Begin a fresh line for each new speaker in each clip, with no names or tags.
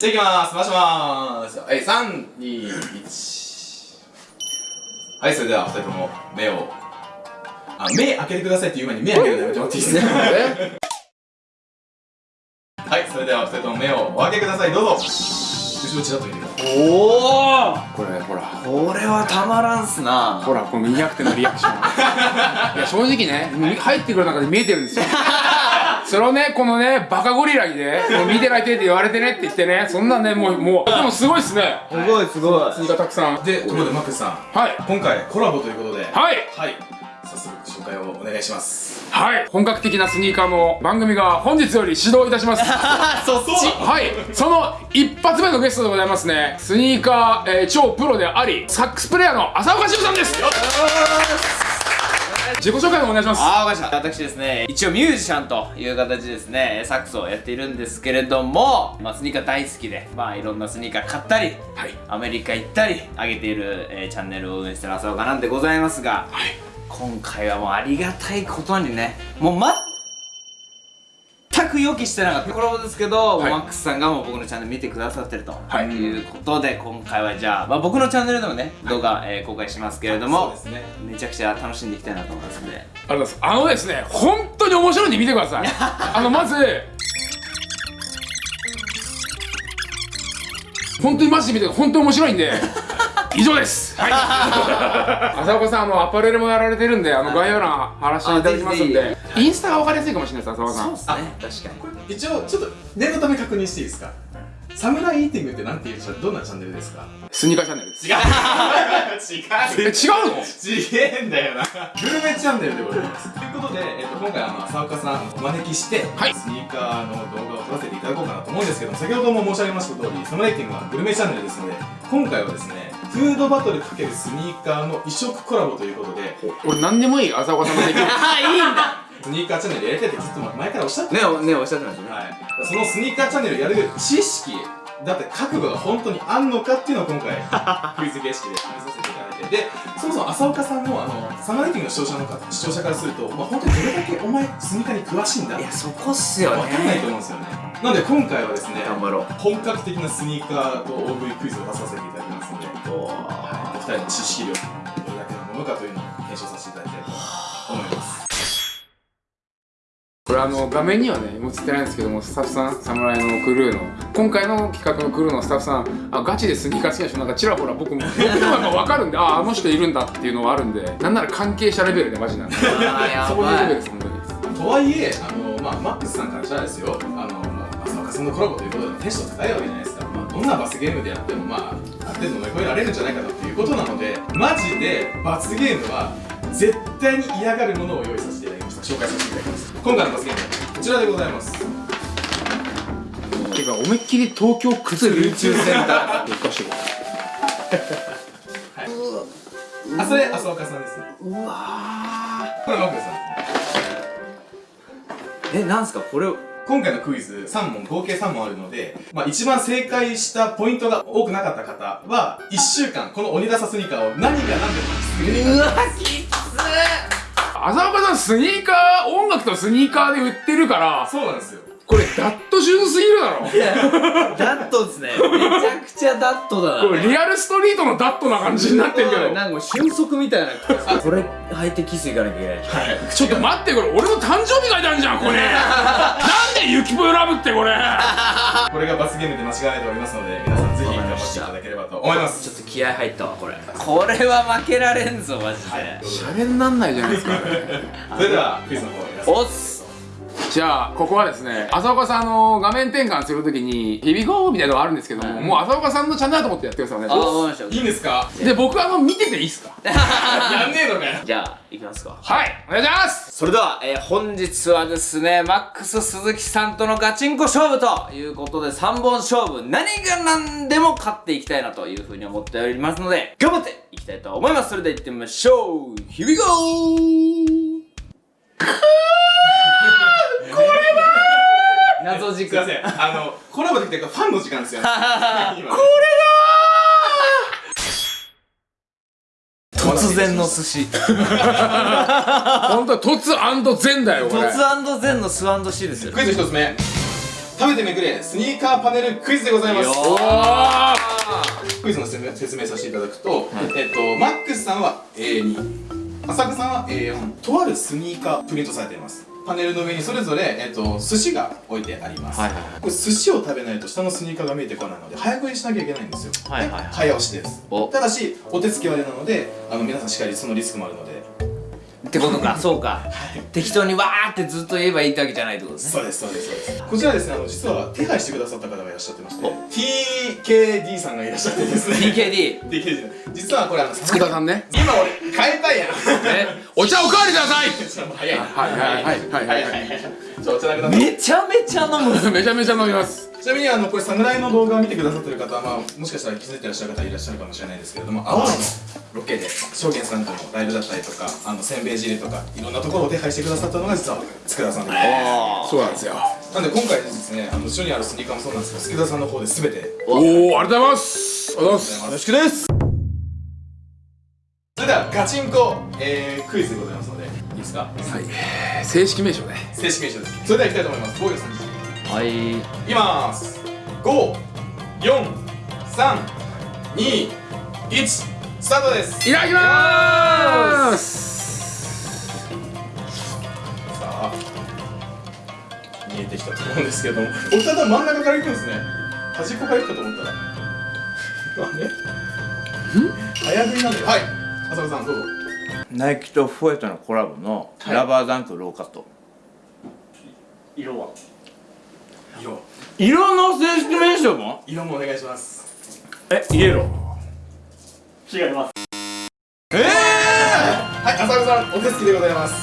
じゃあいきます。回します。はい321はいそれでは2人とも目を。あ目開けてくださいって言う前に目開けるのやめてもらっていいですか？はいそれでは2人とも目をお開けください。どうぞ。後ろちらっと見てください。
おお
これほら。
これはたまらんっすな。
ほらこの200点のリアクション。いや正直ね入ってくる中で見えてるんですよそれをねこのねバカゴリラにね見てないてって言われてねって言ってねそんなんねもうもうでもすごいっすね。
すごいすごい。
スニーカーたくさん。
でとことでマックスさん。
はい。
今回コラボということで。
はい。
はい。早速紹介をお願いします。
はい。本格的なスニーカーの番組が本日より始動いたします。
そっち。
はい。その一発目のゲストでございますね。スニーカー、えー超プロでありサックスプレイヤーの浅岡修さんです自己紹介をお願いします。
あーわかりました。私ですね一応ミュージシャンという形でですねサックスをやっているんですけれども、まあ、スニーカー大好きでまあいろんなスニーカー買ったり、
はい。
アメリカ行ったり上げている、えーチャンネルを運営してる浅岡なんでございますが、今回はもうありがたいことにねもう全く予期してなかった。コラボですけど、
はい。
マックスさんがもう僕のチャンネル見てくださってると、
はい。
い、うことで今回はじゃあ、まあ、僕のチャンネルでもね動画、えー公開しますけれども
ね。
めちゃくちゃ楽しんでいきたいなと思いますんで。
ありがとうございます。あのですね本当に面白いんで見てください。あのまず本当にマジで見て本当に面白いんで 以上です。はい。浅岡さんあのアパレルもやられてるんであの概要欄貼らせていただきますんでインスタが分かりやすいかもしれないです浅岡さん。
そうですね。確かに。
一応ちょっと念のため確認していいですか？サムライイーティングってなんてい。うどんなチャンネルです。か
スニーカーチャンネルです。
違う。違う
え違うの
ちげえんだよな。グルメチャンネルでございます。ということで、えっと今回あの浅岡さんをお招きして、
はい。
スニーカーの動画を撮らせていただこうかなと思うんですけども先ほども申し上げました通りサムライティングはグルメチャンネルですので今回はですねフードバトル×スニーカーの異色コラボということで
俺何でもいい浅岡さんができる
あいいんだ
スニーカーチャンネルやりたいってずっと前からおっしゃって
ねおねおっしゃってましたね。
はい、そのスニーカーチャンネルをやる知識だって覚悟が本当にあんのかっていうのを今回 クイズ形式で試させていただいて。でそもそも浅岡さんのあのサマーレイティングの視聴者の方視聴者からすると、まあ、本当にどれだけお前スニーカーに詳しいんだ
いやそこっすよ
分かんないと
ね
思うんですよね。なので今回はですね
頑張ろう。
本格的なスニーカーと大食いクイズを出させていただきますので、はい、お二人の知識量どれだけのものかというのを検証させていただきたいと。思います
これあの画面にはね映ってないんですけどもスタッフさん侍のクルーの今回の企画のクルーのスタッフさんあガチでスニーカー好きな人なんかちらほら僕も僕のなんか分かるんで ああの人いるんだっていうのはあるんで。なんなら関係者レベルでマジなんで。そレベル
ばい
です本当に
とはいえ、あのまあ、マックスさんからしたらですよ、あのもう浅岡さんのコラボということでテンション高いわけじゃないですか、まあ、どんな罰ゲームでやっても、まあ、ある程度乗り越えられるんじゃないかなということなので、マジで罰ゲームは絶対に嫌がるものを用意させていただきました、紹介させていただきます。今回の罰ゲームはこちらでございます。
てか思いっきり東京靴流通センターってかしてる
あ、それ浅岡さんですね。
うわ
これマックスさん。
ーえなんすか？これ
今回のクイズ3問合計3問あるので、まあ、一番正解したポイントが多くなかった方は1週間この鬼ダサスニーカーを何が何でも続けていただきます
うわきつ
浅岡さんスニーカー音楽とスニーカーで売ってるから
そうなんですよ。
これ dad shoes すぎるだろ。
ダットですね。めちゃくちゃダットだな。
これリアルストリートのダットな感じになってるけど。
なんかもう瞬足みたいなこれ履いてキス行かなきゃいけない。
はい。
ちょっと待ってこれ俺の誕生日書いてあるじゃんこれ なんでゆきぽよ love ってこれ。
これが罰ゲームで間違えておりますので皆さんぜひ頑張っていただければと思います。
ちょっと気合入ったわこれ。これは負けられんぞマジで。
シャレになんないじゃないですか
それではクイズの方皆さん
おっす
じゃあここはですね浅岡さんあの画面転換するときに「ヒビゴー」みたいなのがあるんですけども、
はい。
もう浅岡さんのチャンネルだと思ってやってくださいお願いし
あ
いいんですか？
すで僕あの見てていいっすか？
やんねえのかよ。
じゃあいきますか。
はいお願いします。
それでは、えー本日はですねマックス鈴木さんとのガチンコ勝負ということで3本勝負何が何でも勝っていきたいなというふうに思っておりますので頑張っていきたいと思います。それでは行ってみましょう。Here we go! 謎軸。
すいません。あのコラボできてるファンの時間ですよ。ね。今ね
突然の寿司。
本当突ゼンだよこれ。
突ゼンのスシですよ。
クイズ一つ目。食べてめくれスニーカーパネルクイズでございます。
よ
おー！
クイズの説明説明させていただくと、えっとマックスさんは A2 浅香さんは A4 とあるスニーカープリントされていますパネルの上にそれぞれ、えっと寿司が置いてあります、
はいはいはい。
これ寿司を食べないと下のスニーカーが見えてこないので早食いしなきゃいけないんですよ。
はいはいはい。
で早押しです。
お。
ただしお手つき割れなのであの皆さんしっかりそのリスクもあるので
ってことか。そうか。適当にわーってずっと言えばいいってわけじゃないってことですね。
そうですそうですそうです。こちらですねあの実は手配してくださった方がいらっしゃってまして
お。
TKD さんがいらっしゃってですね。
TKD
TKD 実はこれあの
佃さんね。
今俺変えたいやん。
え
お茶おかわりください。
ちょっと早いな。
はいはいはいはいはいはい
ちょお茶なくなった
めちゃめちゃ飲む
めちゃめちゃ飲みます
ちなみにあのこれ侍の動画を見てくださってる方は、まあ、もしかしたら気づいてらっしゃる方いらっしゃるかもしれないですけれども青野のロケで証言さんとのライブだったりとかあのせんべい汁とかいろんなところを手配してくださったのが実は佃さんで
そうなんですよ。
なんで今回ですねあの後ろにあるスニーカーもそうなんですけど佃さんの方で全て。
おおありがとうございます。ありがとうございます。
よろしくです。それではガチンコ、えー、クイズでございますのでいいですか？
はい。正式名称ね。
正式名称です。それではいきたいと思います。防御さん
はい。
いきます。5 4 3 2 1スタートです。
いただきまーす。
さあ見えてきたと思うんですけども。お二人真ん中から行くんですね。端っこから行くかと思ったら。あれ？早食いなんではい。浅野さんどうぞ。
ナイキとフォエトのコラボの
はい
ラバーダンクローカット
色は？
色。
色の正式名称も？
色もお願いします。
えイエロー。
違います。
はい浅野さんお手つきでございます。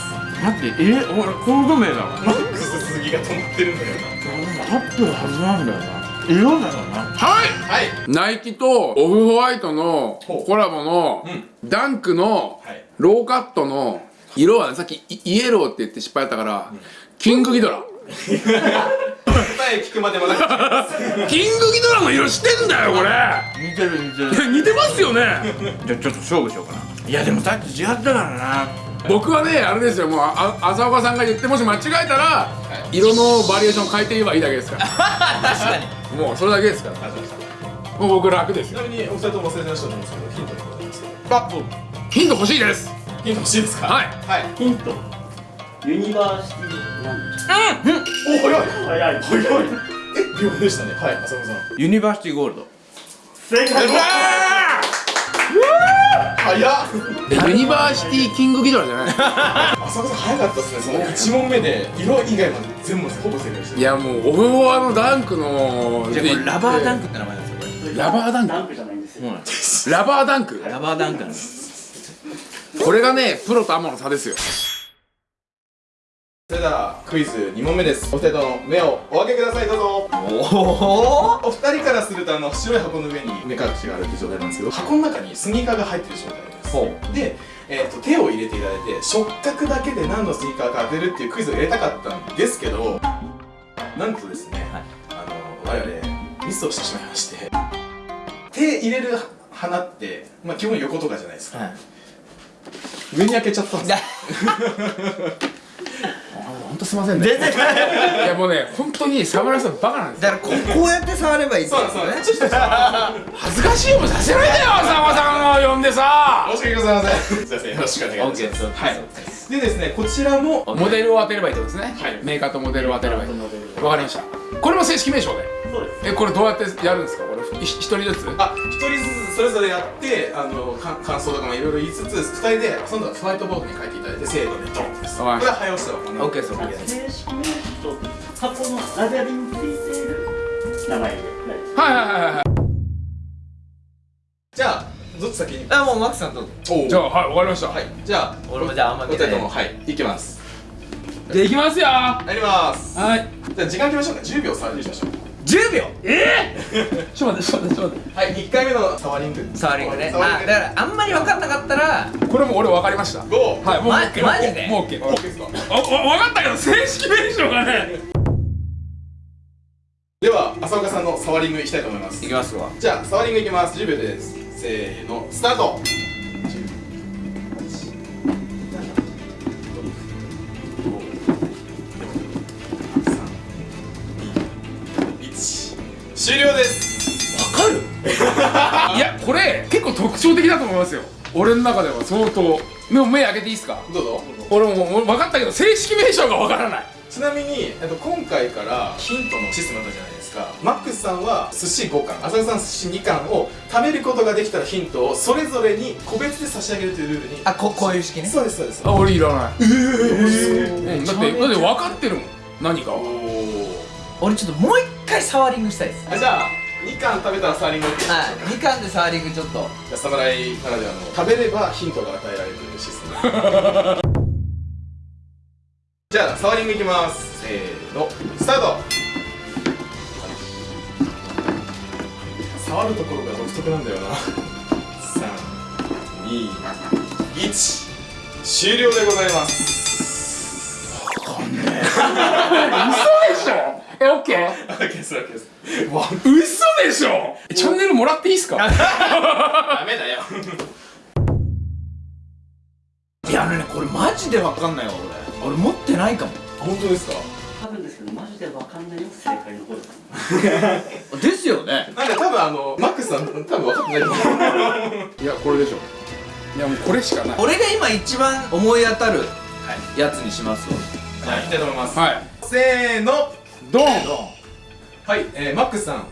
待ってえ俺コード名だわ
マックス鈴木が止まってるんだよ
合ってるはずなんだよな。色だよな。
はい！
なはい。
ナイキとオフホワイトのコラボの
うん。
ダンクの
はい。
ローカットの色はねさっきイイエローって言って失敗やったからキングギドラ。
答 え聞くまでもなく
キングギドラの色してんだよこれ。
似てる似てる。
似てますよね。
じゃあちょっと勝負しようかな。いやでもさっき違ったからな。
僕はねあれですよ。もうあ浅岡さんが言ってもし間違えたら色のバリエーション変えて言えばいいだけですから。
確かに。
もうそれだけですから。もう僕楽ですよ。
ちなみにお二人とも忘れてらっしゃると思うんですけどヒントでございます
あヒント欲しいです。
ヒント欲しいですか？
はい。
はい。
ヒント university なんで
お早い。
早い。
早い。え秒でしたねはい浅野さん
university gold。
正解
早っ。
えユニバーシティキングギドラじゃない。
浅野さん早かったですねその1問目で色以外まで全部ほぼ正解して
いやもうオフホワのダンクの
じゃあこれラバーダン
ク
クって名前なんですよこ
ラバーダンク？
ダンクじゃないん。ですよ、
れ
ラバーダンク？
ラバーダンクなんです。
これがねプロとアマの差ですよ
それではクイズ2問目です。お二人とも目をお開けください。どうぞ。
おお
お二人からするとあの白い箱の上に目隠しがあるっていう状態なんですけど箱の中にスニーカーが入ってる状態です。
ほ
で、えー、と手を入れていただいて触覚だけで何のスニーカーか当てるっていうクイズを入れたかったんですけどなんとですね、
はい。
あの我々ミスをしてしまいまして手入れる花って、まあ、基本横とかじゃないですか、上に開けちゃったんですよ
本当すいませんね。
全然。
いやもうね本当に侍さんバカなんですよ。
だからここうやって触ればいいって
そう
こと
なんですそう。なんです
恥ずかしい思いさせないでよ浅間さんを呼んでさ。
申し訳ございません。すいません、よろしくお願いします。はい。でですね、こちらも、
モデルを当てればいいってことですね、
はい。
メーカーとモデルを当てればいい。わかりました。これも正式名称で
そうです。
えこれどうやってやるんですか？これい一人ずつ？
あ、一人ずつそれぞれやって、あの、か感想とかもいろいろ言いつつ、二人で、今度はホワイトボードに書いていただいて、精度でドンです。こ
はい。
れは早押しだわ。
OK です OK です。
正式名称箱のラベリンについている名前で
はいはいはいはい。
じゃあ、どっち先に？
あもうマックスさんどうぞ。
お
じゃあはいわかりました、
はい。じゃあ、
俺もじゃああんま
お
見てない。
二人とも、はい、いきます。
できますよ。は
やります。
い。
じゃあ、時間決めましょうか。10秒触りにしましょう。
10秒。
ちょっと待ってちょっと待ってちょっと待っ
はい、1回目のサワリング。
サワリングね。あだからあんまり分かんなかったら
てこれも俺分かりました。
5、
はいもう
ま
OK
マジで？
もう OK
オッケーですか？
あわ分かったけど正式名称がね。
では、浅岡さんのサワリングいきたいと思います。
い。きますわ。
じゃあ、サワリングいきます。10秒です。せーの、スタート終了です。
わかる？
いやこれ結構特徴的だと思いますよ。俺の中では相当。でも目開けていいですか？
どうぞ。
俺ももう分かったけど正式名称が分からない。
ちなみに、えっと、今回からヒントのシステムだったじゃないですか。マックスさんは寿司5貫浅草さん寿司2貫を食べることができたらヒントをそれぞれに個別で差し上げるというルールに。
あここういう式ね。
そうですそうです。
あ俺いらない。
え
うん。だってだって分かってるもん。何か
お
は。
お
俺ちょっともう一回サワリングしたいです。
あじゃあ2貫食べたらサーリング OK じゃ
はい。2巻でサワリングちょっと。
あ侍ならではの食べればヒントが与えられるシステム。じゃあサワリングいきます。せーの。スタート。触るところが独特なんだよな。321終了でございます。
嘘でしょえオッケー
OK ですです。わ
嘘でしょ！チャンネルもらっていいっすか？
ダメだよ。
いやあのねこれマジでわかんないわ俺。俺持ってないかも。
本当ですか？
多分ですけどマジでわかんないよ正解の方です。
ですよね。
なんで多分あのマックスさん多分分かってない。と思う
いやこれでしょ。いやもうこれしかない。
俺が今一番思い当たるやつにしますわ。
じゃあいきたいと思います。
はい。
せーの
ドン。
はい、えー、マックスさん。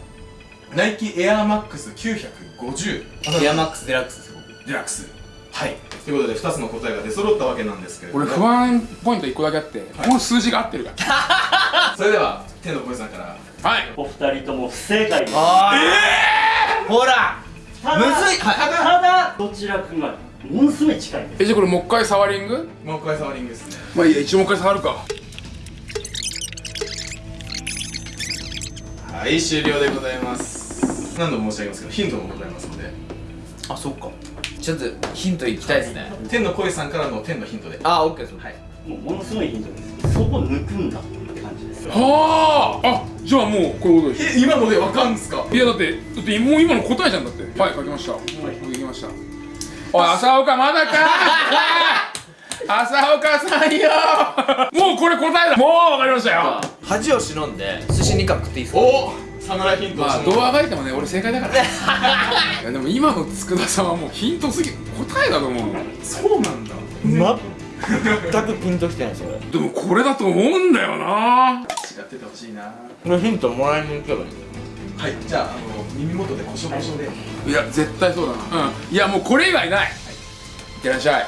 ナイキエアーマックス950
エアマックスデラックスです
デラックス。はい。ということで2つの答えが出揃ったわけなんですけれども。
俺不安ポイント1個だけあって、この数字が合ってるから。
それでは天の声さんから。
はい。
お二人とも不正解です。
ああほら。
ただ
むずい。はい
ただどちらかがものすごい近いです。
えじゃあこれもう一回サワリング？
もう一回サワリングですね。
まあいいや一応もう一回触るか
はい終了でございます。何度も申し上げますけどヒントもございますので。
あそっか。ちょっとヒントいきたいですね。
天の声さんからの天のヒントで。
あオッケーです。
はい。
もうものすごいヒントです。そこ抜くんだって感じです。
はあ。あじゃあもうこういうことでし
え今のでわかんですか？
ょいやだってだってもう今の答えじゃんだって。はい書きました。はい。書きました。おい朝岡まだか 朝岡さんよ。もうこれ答えだ。もうわかりましたよ。
恥を忍んで寿司2貫食っていいですか？
お侍ヒント。
まあどうあがいてもね俺正解だから。いやでも今の佃さんはもうヒントすぎ答えだと思う
そうなんだ。
全くピンときてないそれ。
でもこれだと思うんだよな。
違っててほしいな。
このヒントもらいに行けばいい
はいじゃああの耳元でコショコショで。
い。や絶対そうだな。うん。いやもうこれ以外ない、い、ってらっしゃい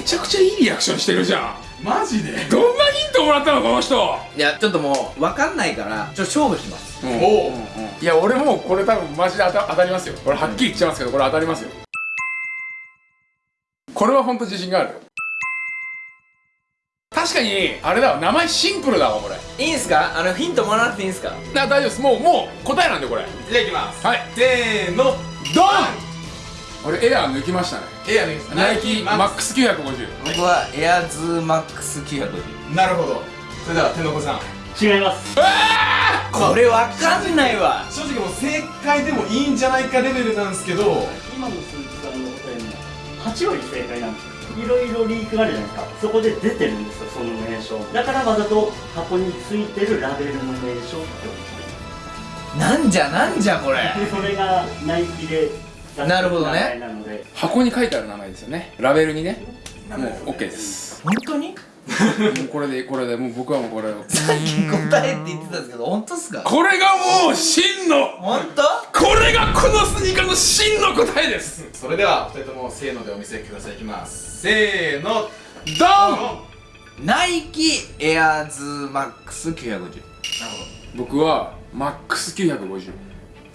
めちゃくちゃいいリアクションしてるじゃん。
マジで。
どんなヒントもらったのこの人。
いやちょっともう分かんないからちょっと勝負します。
うん。
おう。
いや俺もうこれ多分マジで当た当たりますよ。俺はっきり言っちゃいますけどこれ当たりますよ。これは本当自信がある確かにあれだわ。名前シンプルだわこれ。
いいんすか？あのヒントもらわなくていいんすか？
だ大丈夫です。もうもう答えなんでこれ。
じゃあいきます。
はい。
せーの
ドン俺エアー抜きましたね。
エアです
ナイキマックス。950
僕はエアズーマックス950
なるほど。それでは天の子さん。
違います。
これ分かんないわ。
正直もう正解でもいいんじゃないかレベルなんですけど。
今の鈴木さんの答えも8割正解なんですよ。いろいろリークがあるじゃないですか。そこで出てるんですよその名称だからわざと箱についてるラベルの名称って
なんじゃなんじゃこれ。
でそれがナイキで
なるほどね。
箱に書いてある名前ですよね。ラベルにね。もう OK です。
本当に？
もうこれでこれでもう僕はもうこれを。
さっき答えって言ってたんですけど本当っすか？
これがもう真の
本当？
これがこのスニーカーの真の答えです。
それではお二人ともせーのでお見せください。いきます。せーの。
ドン！
ナイキエアーズーマックス950
なる
僕はマックス950
ほど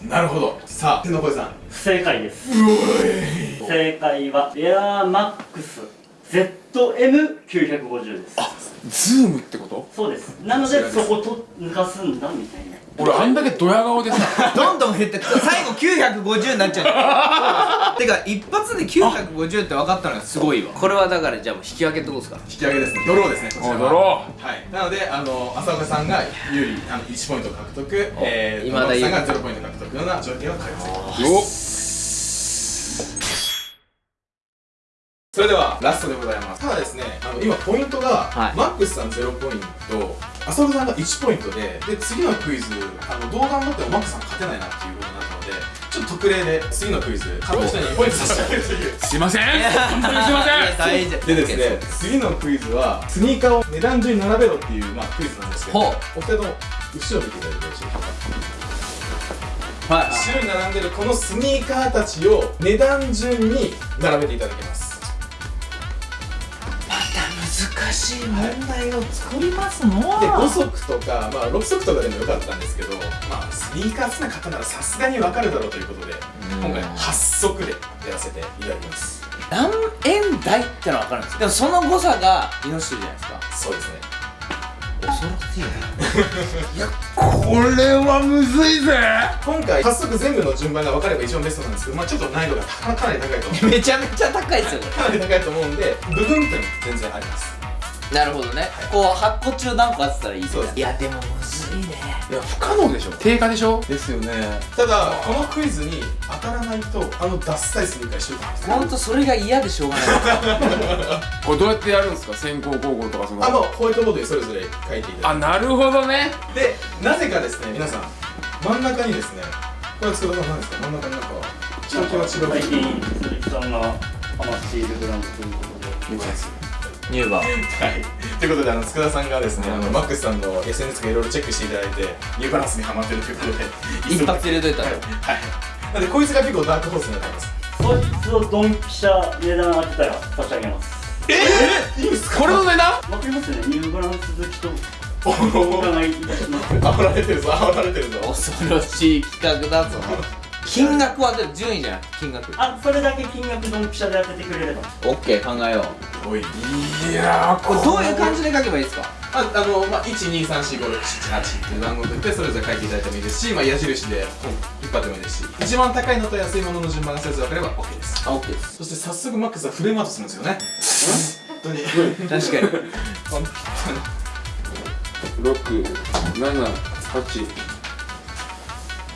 なるほど。さあ天の声さん。
不正解です。正解はエアーマックス ZM950 です。
ズームってこと？
そうです。なのでそこと抜かすんだみたいな。
俺あんだけドヤ顔でさ。
どんどん減って最後950になっちゃう。てか一発で950って分かったのがすごいわ。これはだからじゃあもう引き分けってことですか？
引き分けですね。ドローですね。こちら
ドロ
はい。なのであの浅岡さんが有利あの1ポイント獲得。えー
今田
さんが0ポイント獲得のような条件を開発
ーよっ
ざいます今ポイントが、
はい。
マックスさん0ポイント浅野さんが1ポイントでで次のクイズあの動画持ってもマックスさん勝てないなっていうことになったのでちょっと特例で次のクイズ勝った人に2ポイント差し上げるという
すいません。本当にすいません。
でですね、次のクイズはスニーカーを値段順に並べろっていう、まあ、クイズなんですけどお二人とも後ろ見ていただいてよろしいでしょうか？
はい。
後ろに並んでるこのスニーカーたちを値段順に並べていただきます
しい問題を作りますの？
で5足とか、まあ、6足とかでもよかったんですけど、まあ、スニーカー好きな方ならさすがに分かるだろうということで今回8足でやらせていただきます。
何円台ってのは分かるんですでもその誤差が命取りじゃないですか。
そうですね。
恐ろしいねいやこれはむずいぜ。
今回8足全部の順番が分かれば一番ベストなんですけど、まあ、ちょっと難易度がかかなり高いと思う。
めちゃめちゃ高いですよ。こ
かなり高いと思うんで部分点も全然あります。
れなるほどね。こう8個中何個あってたらいい
そうです。
いやでもむずいね。
いや不可能でしょ。定価でしょ。
ですよね。
ただこのクイズに当たらないとあのダッサいスニーカー一緒なんです
ほんとそれが嫌でしょうがない。
これどうやってやるんですか？先行後攻とかその。
あのホワイトボードにそれぞれ書いていただい
あなるほどね。
てでなぜかですね皆さん真ん中にですねこれ塚田さん何ですか？真ん中になんかひときわ違う
最近鈴木さんがハマっているブランドということで
ニューバー
はい、ということであの佃さんがですね、あのマックスさんの SNS がいろいろチェックしていただいてニューバランスにハマってるということで
一発入れといたら
はい、はい、なんでこいつが結構ダークホースになってます
そいつをドンピシャ値段当てたら差し上げます。
えいいんですか？
これの値段？
わかりますよね？ニューバランス好きと
お
お
ー
伺いいたします。
煽られてるぞ煽られてるぞ。
恐ろしい企画だぞ金額は順位じゃない金額。
あそれだけ金額ドンピシャで当ててくれれば。
オッケー考えよう。
おい
いやー
これ。どういう感じで書けばいいですか？
ああの、まあ、123456788っていう番号を振ってそれぞれ書いていただいてもいいですし、まあ、矢印で引っ張ってもいいですし。一番高いのと安いものの順番がそれぞれ分かれば OK です。
あオッケーです。
そして早速マックスはフレームアウトするんですよね。本当に。
確かに。
本
678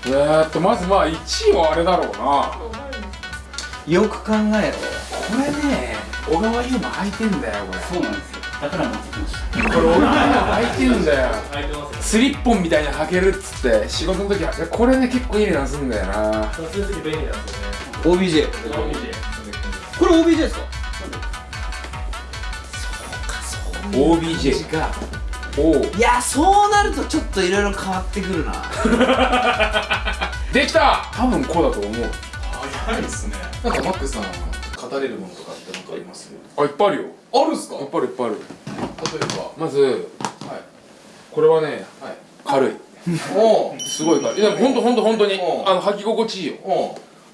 えーっとまずまあ1位はあれだろうな。
よく考えろ。
これね小川優馬履いてんだよこれ。
そうなんですよ。だから持ってきました。
これ小川優馬履いてんだよ。スリッポンみたいに履けるっつって仕事の時はこれね結構いい値段すんだよな。
そういう時便利なんですよ。ね
OBJ これ OBJ ですか
？OBJ
が
おお
いやそうなるとちょっといろいろ変わってくるな。
できた。多分こうだと思う。
早いですね。なんかマックスさん語れるものとかって何かあります？
あいっぱいあるよ。
あるんすか？
いっぱいあるいっぱいある。
例えば？
まず
はい。
これはね
はい。
軽い。すごい軽い。いやほんとほんとほんとに。
う。ん
あの履き心地いいよ。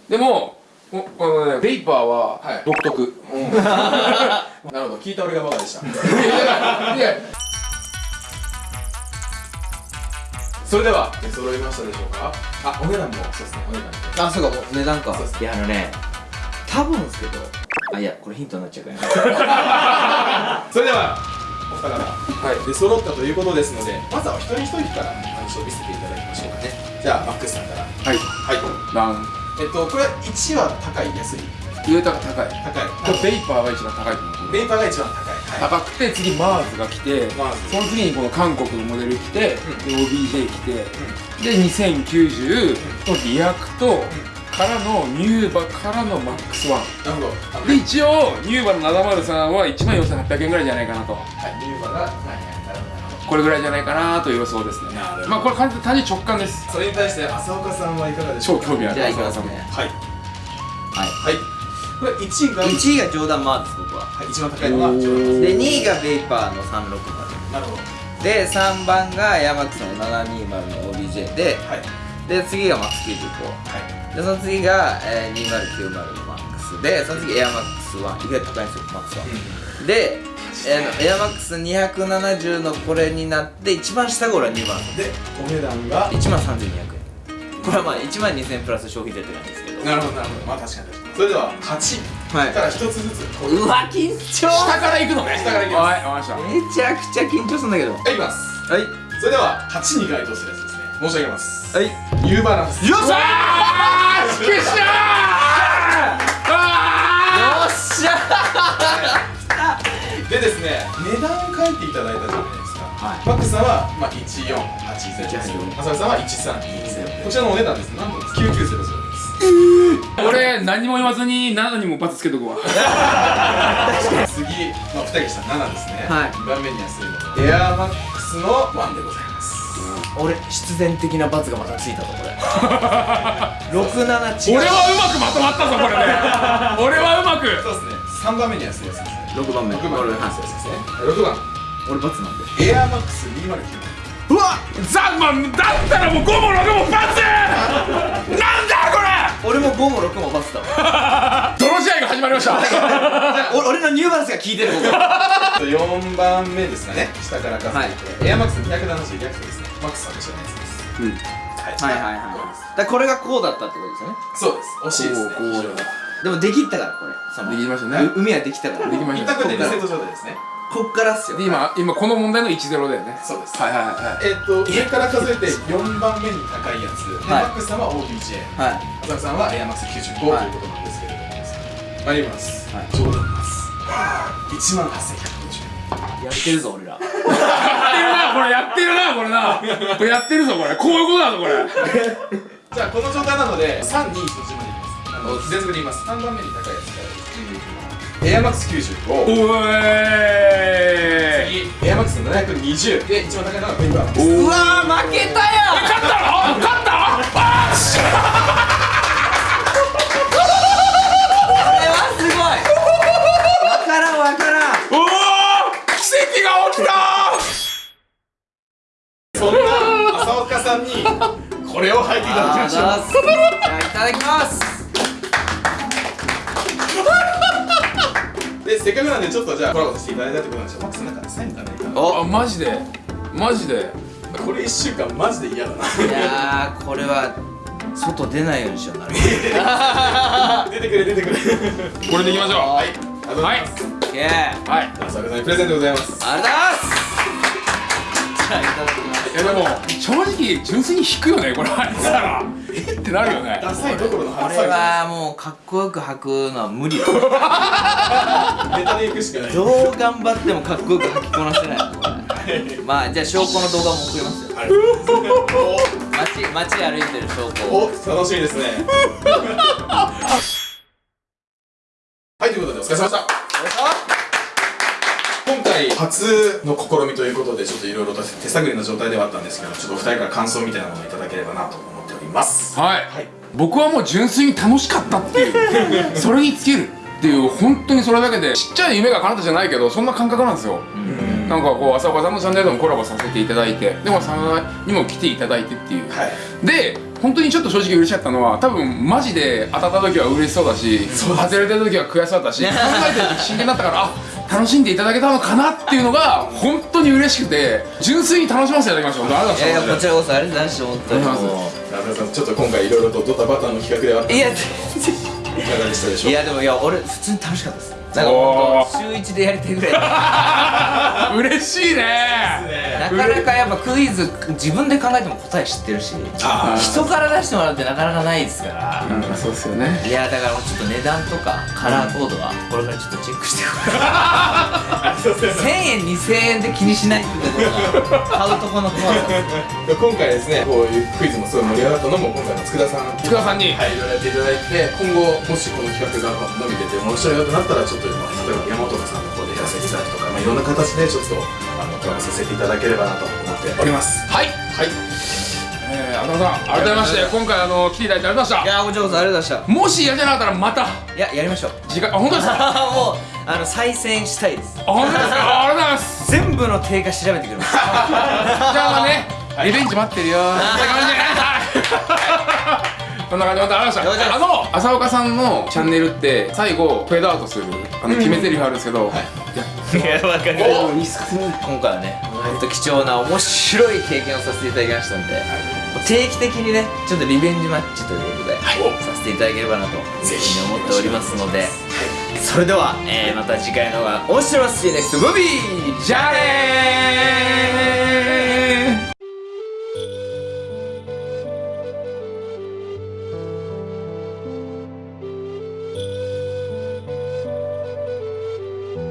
でもここのねベイパーは
はい。
独特、
う。ん なるほど。聞いた俺がバカでした。
いや
それでは。出揃いましたでしょうか？あお値段も。そうですねお値段
あそうかもう値段か。
そうです。
いやあのね。多分ですけど。あいやこれヒントになっちゃうから。ね
それではお二方。
はい。
出揃ったということですのでまずはお一人一人から話を見せていただきましょうかね。じゃあマックスさんから。
はい。
はい。
ダン。
えっとこれ1は高い安い？
上とか高い。
高い。
これベイパーが一番高いと思う。
ベイパーが一番高い。は
高くて次マーズが来てその次にこの韓国のモデル来て、で OBJ 来て、で2090のリアクトからのニューバからのマックスワン。で一応ニューバの703は1万4800円ぐらいじゃないかなと。
はいニューバが
これぐらいじゃないかなという予想ですね。まあこれ完全に単純に直感です。
それに対して浅岡さんはいかがでしょうか？
超興味ある
じゃあいきますね
はい。
はい。
はいこれ1位が
1位がジョーダン・マーです僕は。
はい一番高いのがジョーダン
で2位がベイパーの360
なるほど。
で3番がヤマックスの720の OBJ で
はい。
で次がマックス95
はい。
でその次が、えー、2090のマックス。でその次エアマックス1意外と高いんですよマックス1で、えー、エアマックス270のこれになって一番下が俺は2番
でお値段が
？1万3200円。これはまあ1万2000円プラス消費税って感じですけど。
なるほどなるほど。まあ確かに確かにそれでは8
はい。
から一つずつ
う。わ緊張
下から行くのね。
下から行きます。
はいわかりました
めちゃくちゃ緊張するんだけど。は
はいいきます。
い。
それでは8に該当するやつですね申し上げます。
はい。
ニューバランス。
よっしゃ
あー
よっしゃ
ででですね値段を書いていただいたじゃないですか、
はい。
マックスさんは、まあ、1480です浅見さんは1320こちらのお値段です。なんと9900です
俺何も言わずに7にもバツつけとくわ。
次、まあ、2人した7ですね、
はい。
2番目に安いのエアーマックスの1でございます。
俺必然的な罰がまたついたぞこれ。67違う。
俺はうまくまとまったぞこれね。俺はうまく。
そうですね。3番目に安いやつですね。
6番目。
6番
俺
目に安いやつですね。6番。
俺罰なんで。
エアーマックス209
うわ
ザまあだったらもう5も6もバツ なんだこれ
俺も5も6も罰だわ。
泥試合が始まりました？
お 俺のニューバランスが効いてるここ
4番目ですかね。下から数えて、エアーマックス270逆ですね。マックスさんと一緒のやつです。
うん。
はい。
はいはいはいだこれがこうだったってことですよね。
そうです。惜しいですね。
こうこう
非常に。
でもできったからこれ。
できましたね。
う海はできたから。
できました。
一択でリセット状態ですね
こっからっすよ。
で今今この問題の1-0だよね。
そうです。
はいはいはい。
えっと上から数えて4番目に高いやつで、
はい。
マックスさんは OBJ
はい
さんはエアマックス95、
はい
ということなんですけれども。参ります、
はい。
冗談です。1万8150円。
やってるぞ俺ら。
やってるなこれやってるなこれな。これやってるぞこれ。こういうことだぞこれ。
じゃあこの状態なので3、2、1の順番でいきます。あの全部で言います。3番目に高いやつからエアマックス95
おえ
次エアマックス720で一番高いのがベイバー。
うわー負けたよ
勝ったの？勝った？あーし
これはすごい。わからんわからん。
おお奇跡が起きた
そんな浅岡さんにこれを履いていただきましょう。
いただきます
でせっかくなんでちょっとじゃあコラボさせていただいたってことなんですよ。マックスの中でサインがないか
あマジで？マジで？
これ1週間マジで嫌だな。い
やーこれは外出ないようにしような。る
出てくれ出てくれ。
これでいきましょう。
はいありがとうございます、
オッケーありがとう
はい
浅岡さんにプレゼントでございます。
ございますじゃあいただきます。
いやでも正直純粋に引くよねこれ入ってたらえ？ってなるよね。
ダサいどころの
これ
話
はもうかっこよく履くのは無理だ
ネタでいくしかない。
どう頑張ってもかっこよく履きこなせない。まあじゃあ証拠の動画も送りますよ。街街歩いてる証拠を。
おお楽しみですね。はいということでお疲れ様でした。今回初の試みということでちょっといろいろと手探りの状態ではあったんですけどちょっとお二人から感想みたいなものをいただければなと思っております。
はい、
はい。
僕はもう純粋に楽しかったっていう。それに尽きるっていう本当にそれだけでちっちゃい夢が叶ったじゃないけどそんな感覚なんですよ、なんかこう浅岡さんのチャンネルでもコラボさせていただいてでもさんにも来ていただいてっていう、
はい。
で本当にちょっと正直嬉しかったのは多分マジで当たった時は嬉しそうだし外れた時は悔しそうだし 考えてる時真剣だったからあ楽しんでいただけたのかなっていうのが本当に嬉しくて純粋に楽しませていただきましたありがとうございました
いやいやこちらこそありがとうございました本当に。
ありがとうござい
も
中田さんちょっと今回いろいろとドタバタの企画ではあった
ういや
いかがでしたでしょう？
いやでもいや俺普通に楽しかったですなんか本当週一でやりたいぐらい。だ
嬉しいね。
なかなかやっぱクイズ自分で考えても答え知ってるし。
あ
人から出してもらうってなかなかないですから。
うんそうですよね。
いやだからちょっと値段とかカラーコードはこれからちょっとチェックしてく。ださい
ありがとうございます
1000円2000円で気にしないってことが買うとこの怖さ です
今回ですねこういうクイズもすごい盛り上がったのも今回の佃さん
福田さんに
はい、いろいろやっていただいて今後もしこの企画が伸びてて面白いよとなったらちょっとまあ例えば山本さんの方でやらせていただくとか、まあ、いろんな形でちょっとあのコラボさせていただければなと思っております。
はい。
はい。
えー、浅田さん改めまして今回あの来ていただいてありがとうございまし
いやこちらこそありがとうございま
た。もし嫌じゃなかったらまた。
したいややりましょう。
次回あ本当ですか？あ
もうあの再戦したいです。
本当ですか？あありがとうございます。
全部の定価調べてくれます
じゃあまあねリベンジ待ってるよ。そんな感じで。そんな感じでまたありがとうございました。あの浅岡さんのチャンネルって最後フェードアウトするあの決め台詞あるんですけど、い。や
いやわかる。今回はね本当貴重な面白い経験をさせていただきましたんで、定期的にねちょっとリベンジマッチということで、させていただければなと
ぜひ。
思っておりますので、それでは、えーまた次回のが面白い See you next movie!
じゃあねー